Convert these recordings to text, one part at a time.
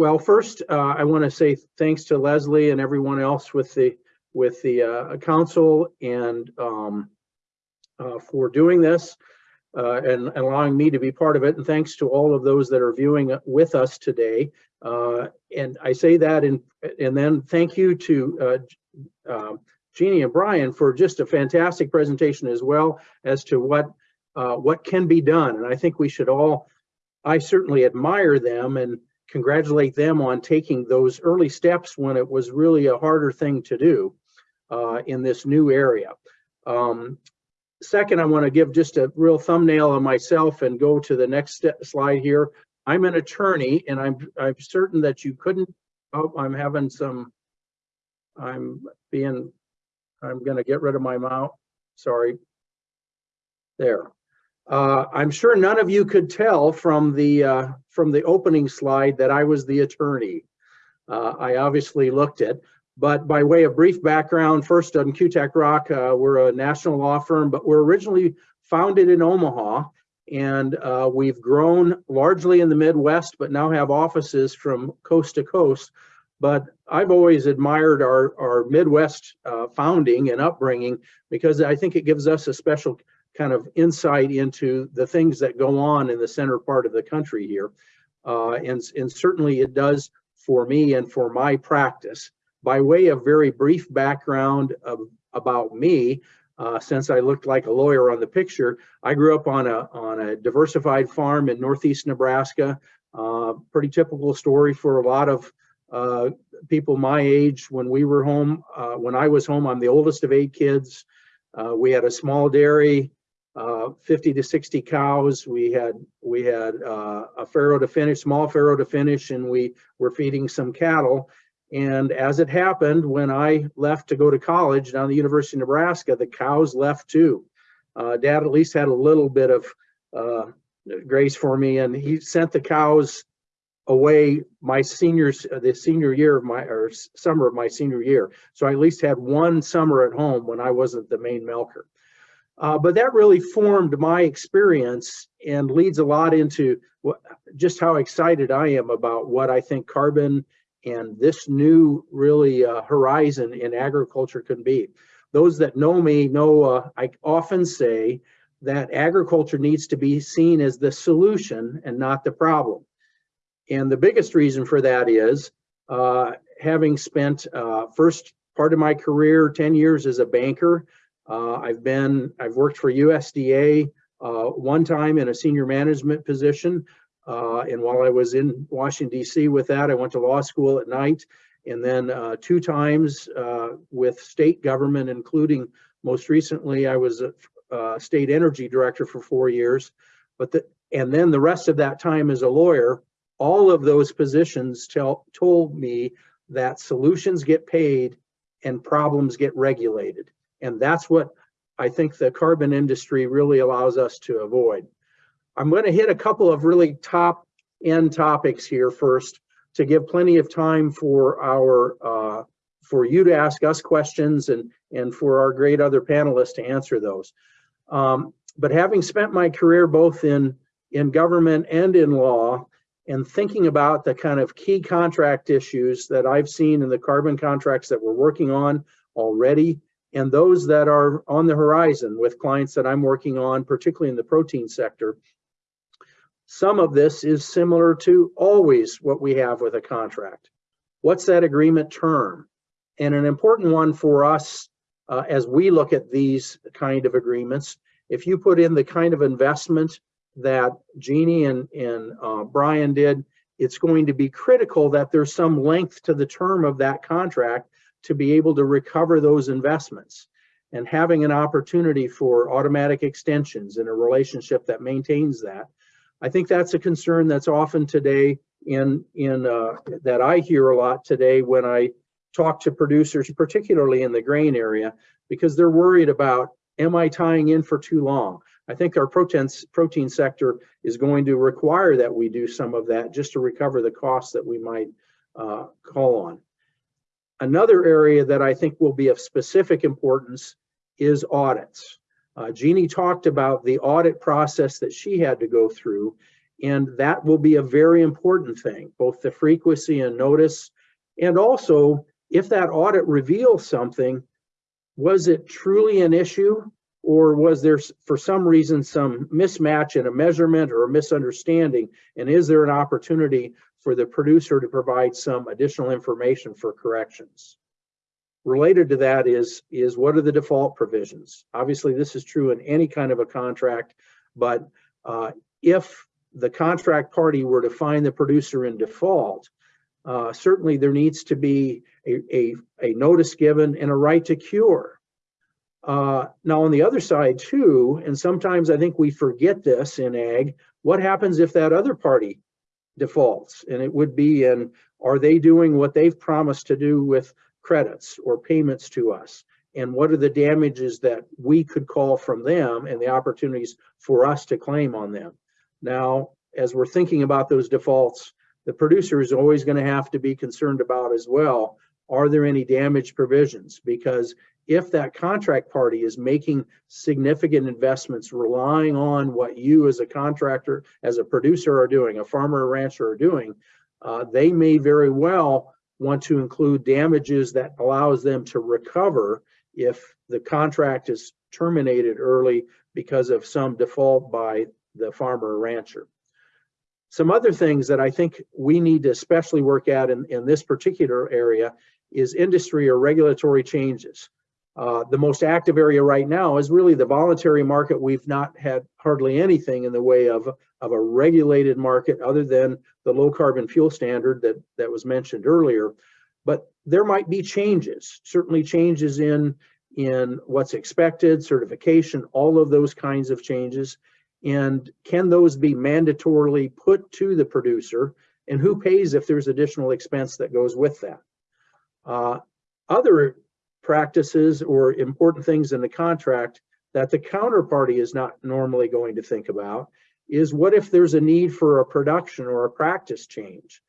well, first, uh, I want to say thanks to Leslie and everyone else with the, with the uh, council and um, uh, for doing this uh, and and allowing me to be part of it. And thanks to all of those that are viewing with us today. Uh, and I say that and, and then thank you to uh, Jeannie and Brian for just a fantastic presentation as well as to what what can be done. And I think we should all, I certainly admire them and congratulate them on taking those early steps when it was really a harder thing to do uh, in this new area. Um, second, I want to give just a real thumbnail on myself and go to the next slide here. I'm an attorney and I'm, I'm certain that you couldn't, oh, I'm having some, I'm being, I'm going to get rid of my mouth. Sorry. There. Uh, I'm sure none of you could tell from the uh, from the opening slide that I was the attorney. Uh, I obviously looked it, but by way of brief background, first on Kutak Rock, uh, we're a national law firm, but we're originally founded in Omaha, and uh, we've grown largely in the Midwest, but now have offices from coast to coast. But I've always admired our, our Midwest uh, founding and upbringing because I think it gives us a special kind of insight into the things that go on in the center part of the country here. Uh, and, and certainly it does for me and for my practice. By way of very brief background of, about me, uh, since I looked like a lawyer on the picture, I grew up on a, on a diversified farm in Northeast Nebraska. Uh, pretty typical story for a lot of uh, people my age when we were home. Uh, when I was home, I'm the oldest of eight kids. Uh, we had a small dairy, 50 to 60 cows. We had we had uh, a farrow to finish, small farrow to finish, and we were feeding some cattle. And as it happened, when I left to go to college down the University of Nebraska, the cows left too. Uh, Dad at least had a little bit of uh, grace for me, and he sent the cows away my seniors the senior year of my or summer of my senior year. So I at least had one summer at home when I wasn't the main milker. Uh, but that really formed my experience and leads a lot into what, just how excited I am about what I think carbon and this new really uh, horizon in agriculture can be. Those that know me know uh, I often say that agriculture needs to be seen as the solution and not the problem. And the biggest reason for that is uh, having spent uh, first part of my career, 10 years as a banker, uh, I've been, I've worked for USDA uh, one time in a senior management position. Uh, and while I was in Washington, DC with that, I went to law school at night. And then uh, two times uh, with state government, including most recently, I was a, a state energy director for four years. But the, and then the rest of that time as a lawyer, all of those positions tell, told me that solutions get paid and problems get regulated. And that's what I think the carbon industry really allows us to avoid. I'm going to hit a couple of really top end topics here first to give plenty of time for our uh, for you to ask us questions and and for our great other panelists to answer those. Um, but having spent my career both in in government and in law and thinking about the kind of key contract issues that I've seen in the carbon contracts that we're working on already and those that are on the horizon with clients that I'm working on, particularly in the protein sector. Some of this is similar to always what we have with a contract. What's that agreement term? And an important one for us uh, as we look at these kind of agreements, if you put in the kind of investment that Jeannie and, and uh, Brian did, it's going to be critical that there's some length to the term of that contract to be able to recover those investments and having an opportunity for automatic extensions in a relationship that maintains that. I think that's a concern that's often today in, in uh, that I hear a lot today when I talk to producers, particularly in the grain area, because they're worried about, am I tying in for too long? I think our protein, protein sector is going to require that we do some of that just to recover the costs that we might uh, call on. Another area that I think will be of specific importance is audits. Uh, Jeannie talked about the audit process that she had to go through. And that will be a very important thing, both the frequency and notice. And also, if that audit reveals something, was it truly an issue? Or was there, for some reason, some mismatch in a measurement or a misunderstanding? And is there an opportunity for the producer to provide some additional information for corrections? Related to that is, is what are the default provisions? Obviously, this is true in any kind of a contract, but uh, if the contract party were to find the producer in default, uh, certainly there needs to be a, a, a notice given and a right to cure. Uh, now, on the other side too, and sometimes I think we forget this in ag, what happens if that other party defaults? And it would be, in, are they doing what they've promised to do with credits or payments to us? And what are the damages that we could call from them and the opportunities for us to claim on them? Now, as we're thinking about those defaults, the producer is always going to have to be concerned about as well. Are there any damage provisions? Because if that contract party is making significant investments relying on what you as a contractor, as a producer are doing, a farmer or rancher are doing, uh, they may very well want to include damages that allows them to recover if the contract is terminated early because of some default by the farmer or rancher. Some other things that I think we need to especially work at in, in this particular area is industry or regulatory changes. Uh, the most active area right now is really the voluntary market. We've not had hardly anything in the way of, of a regulated market other than the low carbon fuel standard that, that was mentioned earlier. But there might be changes, certainly changes in, in what's expected, certification, all of those kinds of changes. And can those be mandatorily put to the producer? And who pays if there's additional expense that goes with that? Uh, other practices or important things in the contract that the counterparty is not normally going to think about is what if there's a need for a production or a practice change?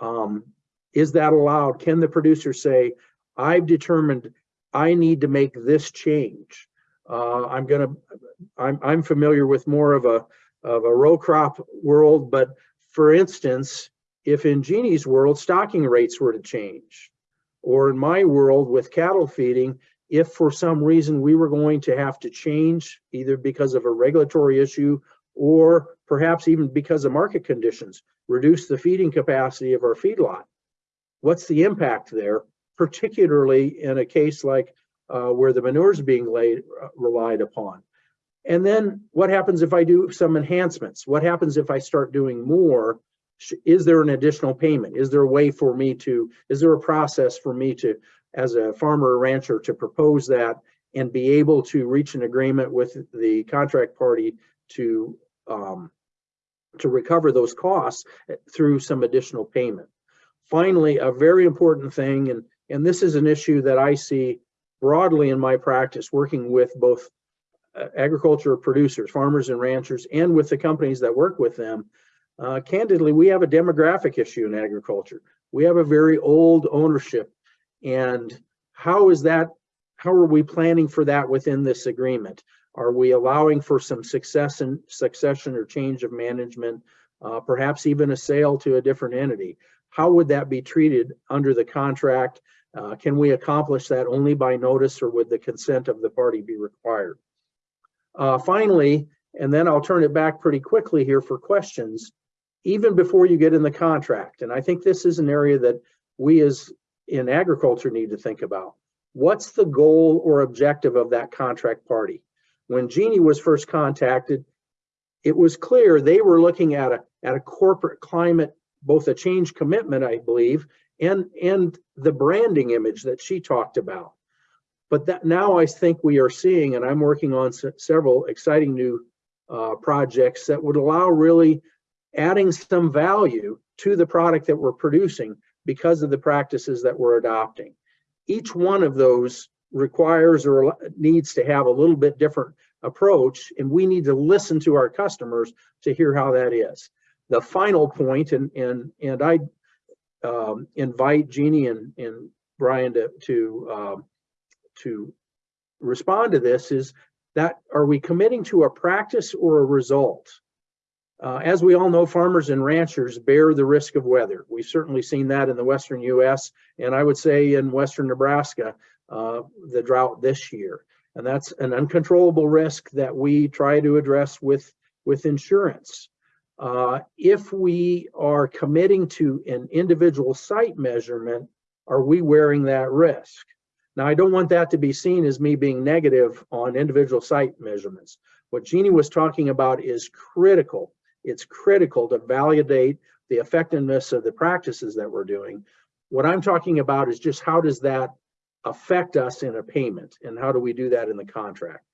Um, is that allowed? Can the producer say, I've determined I need to make this change? Uh, I'm gonna, I'm, I'm familiar with more of a, of a row crop world, but for instance, if in Jeannie's world, stocking rates were to change, or in my world with cattle feeding, if for some reason we were going to have to change, either because of a regulatory issue or perhaps even because of market conditions, reduce the feeding capacity of our feedlot. What's the impact there, particularly in a case like uh, where the manure is being laid, uh, relied upon? And then what happens if I do some enhancements? What happens if I start doing more? Is there an additional payment? Is there a way for me to, is there a process for me to, as a farmer or rancher, to propose that and be able to reach an agreement with the contract party to um, to recover those costs eh, through some additional payment. Finally, a very important thing, and, and this is an issue that I see broadly in my practice, working with both uh, agriculture producers, farmers and ranchers, and with the companies that work with them. Uh, candidly, we have a demographic issue in agriculture. We have a very old ownership. And how is that, how are we planning for that within this agreement? Are we allowing for some success and succession or change of management, uh, perhaps even a sale to a different entity? How would that be treated under the contract? Uh, can we accomplish that only by notice or would the consent of the party be required? Uh, finally, and then I'll turn it back pretty quickly here for questions, even before you get in the contract. And I think this is an area that we as in agriculture need to think about. What's the goal or objective of that contract party? When Jeannie was first contacted, it was clear they were looking at a, at a corporate climate, both a change commitment, I believe, and, and the branding image that she talked about. But that now I think we are seeing, and I'm working on se- several exciting new uh, projects that would allow really adding some value to the product that we're producing because of the practices that we're adopting. Each one of those requires or needs to have a little bit different approach, and we need to listen to our customers to hear how that is. The final point, and and and I um, invite Jeannie and and Brian to to um, to respond to this is that are we committing to a practice or a result? Uh, as we all know, farmers and ranchers bear the risk of weather. We've certainly seen that in the western US, and I would say in western Nebraska, uh, the drought this year. And that's an uncontrollable risk that we try to address with, with insurance. Uh, if we are committing to an individual site measurement, are we wearing that risk? Now, I don't want that to be seen as me being negative on individual site measurements. What Jeannie was talking about is critical. It's critical to validate the effectiveness of the practices that we're doing. What I'm talking about is just how does that affect us in a payment and how do we do that in the contract?